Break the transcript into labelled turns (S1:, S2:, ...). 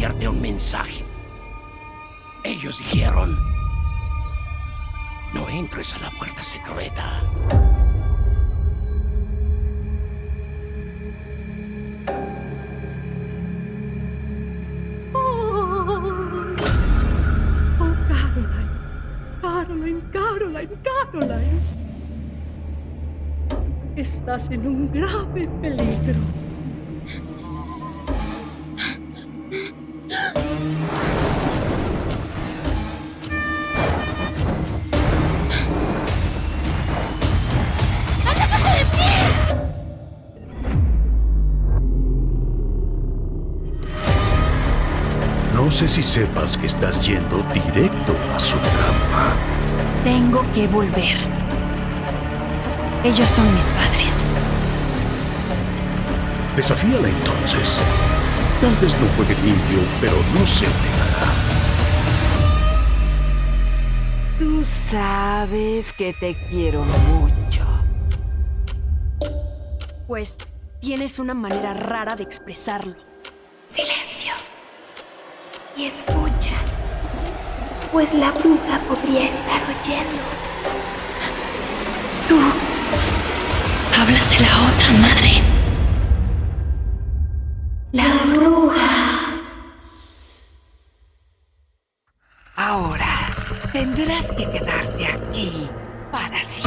S1: mandé un mensaje. Ellos dijeron... No entres a la puerta secreta.
S2: Oh, Caroline, Caroline. Estás en un grave peligro.
S3: Sé si sepas que estás yendo directo a su trampa.
S4: Tengo que volver. Ellos son mis padres.
S3: Desafíala entonces. Tal vez no juegue limpio, pero no se negará.
S4: Tú sabes que te quiero mucho. Pues tienes una manera rara de expresarlo.
S5: Silencio. Y escucha. Pues la bruja podría estar oyendo.
S4: Tú. Hablas la otra madre.
S5: La bruja.
S4: Ahora tendrás que quedarte aquí para siempre.